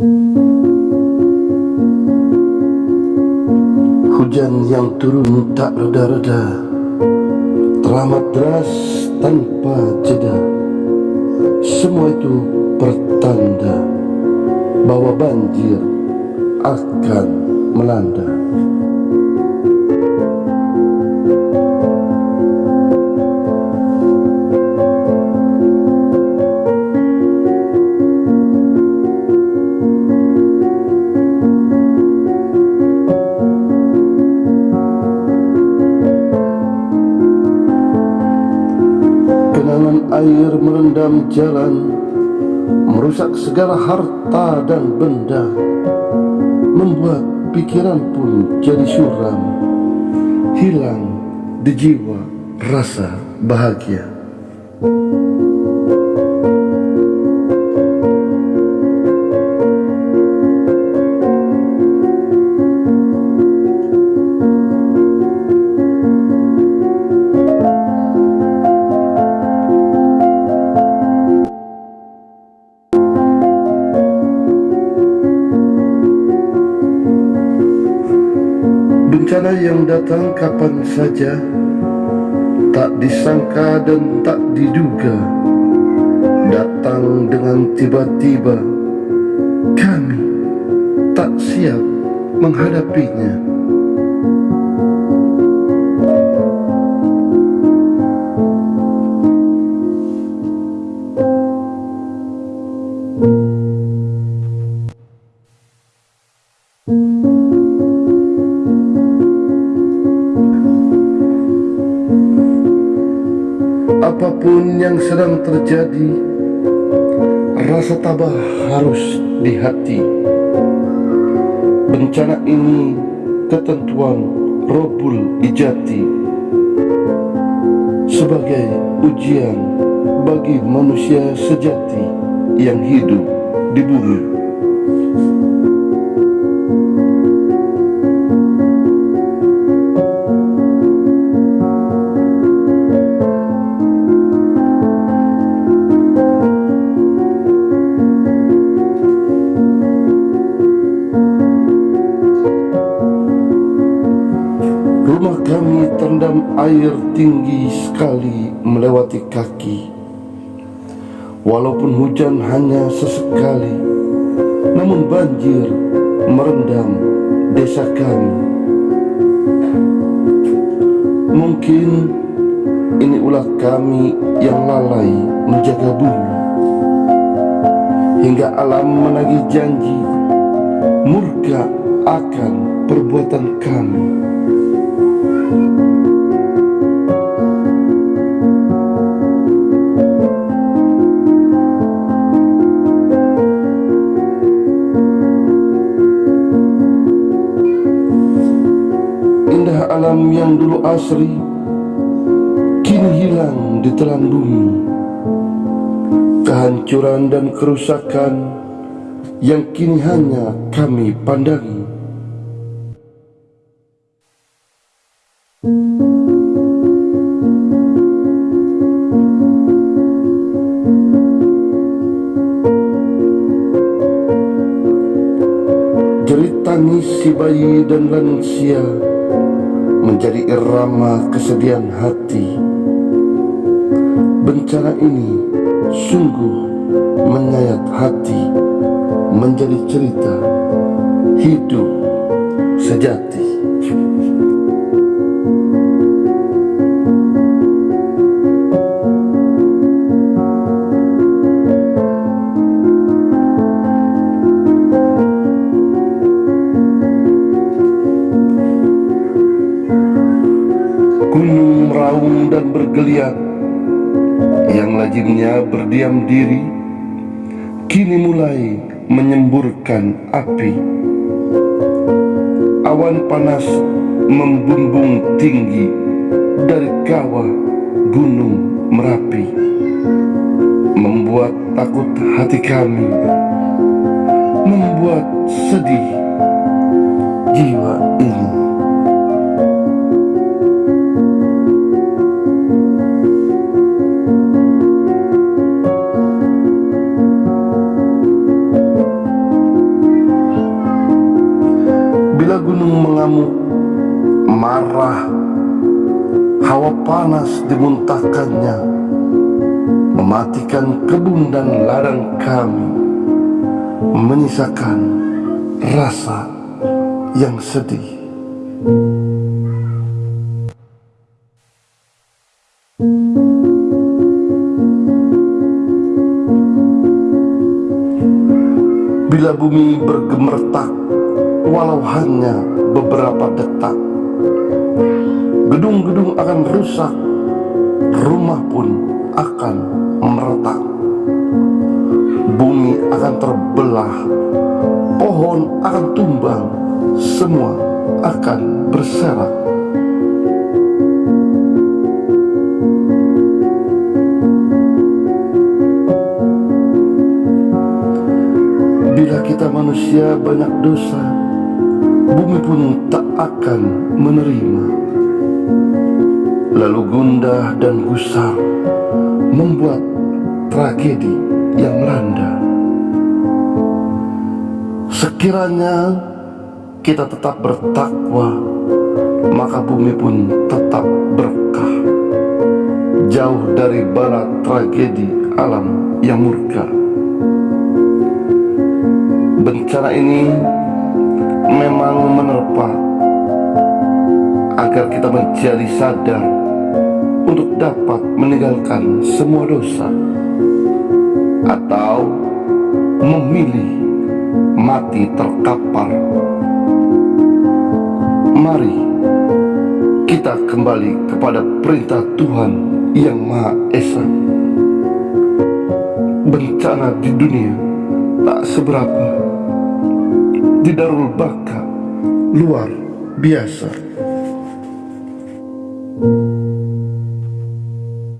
Hujan yang turun tak reda-reda. Teramat deras tanpa jeda. Semua itu pertanda Bahwa banjir akan melanda air merendam jalan Merusak segala harta dan benda Membuat pikiran pun jadi suram Hilang di jiwa rasa bahagia Bencana yang datang kapan saja Tak disangka dan tak diduga Datang dengan tiba-tiba Kami tak siap menghadapinya apa pun yang sedang terjadi Rasa tabah harus di hati. Bencana ini ketentuan Robul Ijati. Sebagai ujian bagi manusia sejati yang hidup di bumi kami terendam air tinggi sekali melewati kaki. Walaupun hujan hanya sesekali Namun banjir merendam desa kami. Mungkin ini ulah kami yang lalai menjaga bumi. Hingga alam menagih janji Murka akan perbuatan kami. Indah alam yang dulu asri Kini hilang di telan bumi. Kehancuran dan kerusakan Yang kini hanya kami pandangi. Jerit tangis si bayi dan lansia Menjadi irama kesedihan hati. Bencana ini sungguh menyayat hati Menjadi cerita hidup sejati Gunung meraung dan bergeliat. Yang lazimnya berdiam diri Kini mulai menyemburkan api. Awan panas membumbung tinggi Dari kawah gunung Merapi. Membuat takut hati kami Membuat sedih jiwa panas dimuntahkannya, mematikan kebun dan ladang kami, menyisakan rasa yang sedih. Bila bumi bergemertak Walau hanya beberapa detak Gedung-gedung akan rusak. Rumah pun akan meretak. Bumi akan terbelah. Pohon akan tumbang. Semua akan berserak. Bila kita manusia banyak dosa Bumi pun tak akan menerima Lalu gundah dan gusar Membuat tragedi yang melanda. Sekiranya kita tetap bertakwa Maka bumi pun tetap berkah. Jauh dari barat tragedi alam yang murka. Bencana ini memang menerpa agar kita menjadi sadar untuk dapat meninggalkan semua dosa atau memilih mati terkapar. Mari kita kembali kepada perintah Tuhan yang Maha Esa. Bencana di dunia tak seberapa di Darul Baka luar biasa.